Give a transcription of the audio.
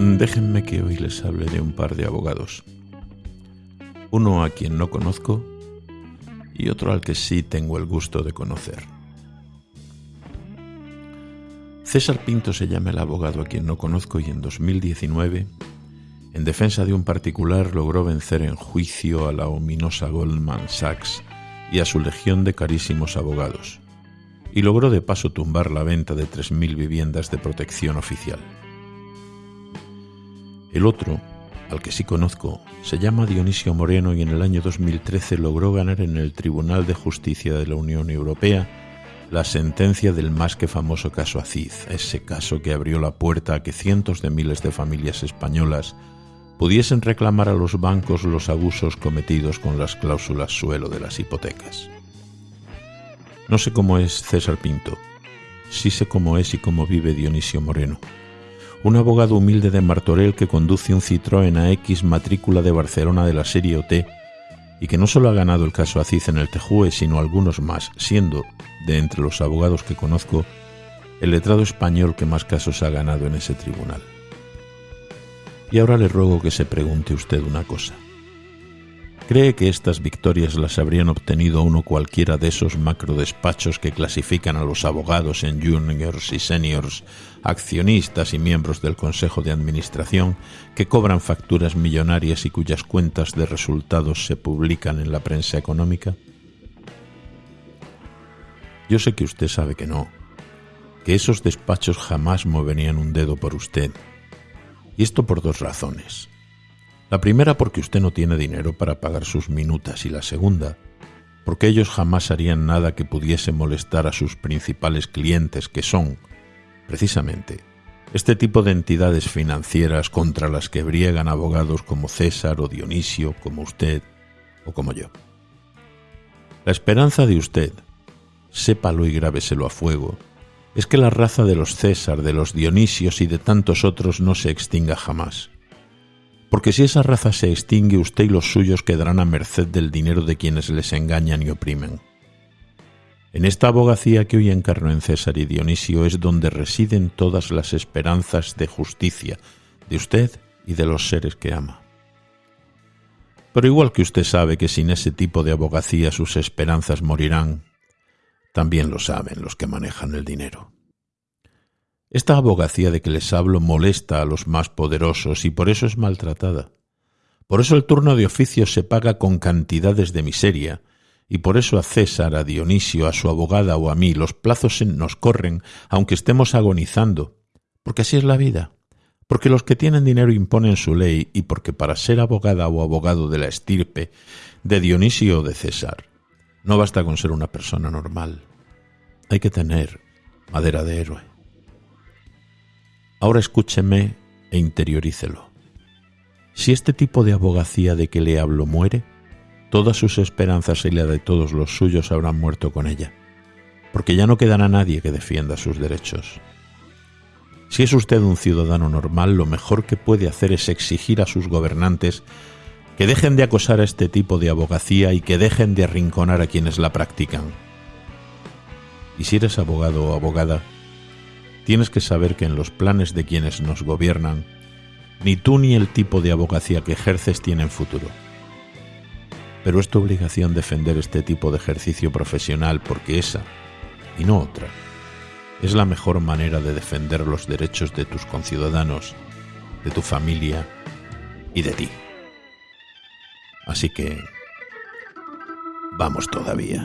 Déjenme que hoy les hable de un par de abogados. Uno a quien no conozco y otro al que sí tengo el gusto de conocer. César Pinto se llama el abogado a quien no conozco y en 2019, en defensa de un particular, logró vencer en juicio a la ominosa Goldman Sachs y a su legión de carísimos abogados, y logró de paso tumbar la venta de 3.000 viviendas de protección oficial. El otro, al que sí conozco, se llama Dionisio Moreno y en el año 2013 logró ganar en el Tribunal de Justicia de la Unión Europea la sentencia del más que famoso caso Aziz, ese caso que abrió la puerta a que cientos de miles de familias españolas pudiesen reclamar a los bancos los abusos cometidos con las cláusulas suelo de las hipotecas. No sé cómo es César Pinto, sí sé cómo es y cómo vive Dionisio Moreno un abogado humilde de Martorell que conduce un Citroën AX matrícula de Barcelona de la serie OT y que no solo ha ganado el caso Aziz en el Tejue, sino algunos más, siendo, de entre los abogados que conozco, el letrado español que más casos ha ganado en ese tribunal. Y ahora le ruego que se pregunte usted una cosa. ¿Cree que estas victorias las habrían obtenido uno cualquiera de esos macrodespachos que clasifican a los abogados en juniors y seniors, accionistas y miembros del Consejo de Administración, que cobran facturas millonarias y cuyas cuentas de resultados se publican en la prensa económica? Yo sé que usted sabe que no, que esos despachos jamás moverían un dedo por usted. Y esto por dos razones. La primera porque usted no tiene dinero para pagar sus minutas y la segunda porque ellos jamás harían nada que pudiese molestar a sus principales clientes que son, precisamente, este tipo de entidades financieras contra las que briegan abogados como César o Dionisio, como usted o como yo. La esperanza de usted, sépalo y grábeselo a fuego, es que la raza de los César, de los Dionisios y de tantos otros no se extinga jamás porque si esa raza se extingue, usted y los suyos quedarán a merced del dinero de quienes les engañan y oprimen. En esta abogacía que hoy encarnó en César y Dionisio es donde residen todas las esperanzas de justicia de usted y de los seres que ama. Pero igual que usted sabe que sin ese tipo de abogacía sus esperanzas morirán, también lo saben los que manejan el dinero. Esta abogacía de que les hablo molesta a los más poderosos y por eso es maltratada. Por eso el turno de oficio se paga con cantidades de miseria, y por eso a César, a Dionisio, a su abogada o a mí los plazos nos corren aunque estemos agonizando, porque así es la vida, porque los que tienen dinero imponen su ley y porque para ser abogada o abogado de la estirpe de Dionisio o de César, no basta con ser una persona normal, hay que tener madera de héroe. Ahora escúcheme e interiorícelo. Si este tipo de abogacía de que le hablo muere, todas sus esperanzas y la de todos los suyos habrán muerto con ella, porque ya no quedará nadie que defienda sus derechos. Si es usted un ciudadano normal, lo mejor que puede hacer es exigir a sus gobernantes que dejen de acosar a este tipo de abogacía y que dejen de arrinconar a quienes la practican. Y si eres abogado o abogada, tienes que saber que en los planes de quienes nos gobiernan, ni tú ni el tipo de abogacía que ejerces tienen futuro. Pero es tu obligación defender este tipo de ejercicio profesional porque esa, y no otra, es la mejor manera de defender los derechos de tus conciudadanos, de tu familia y de ti. Así que, vamos todavía.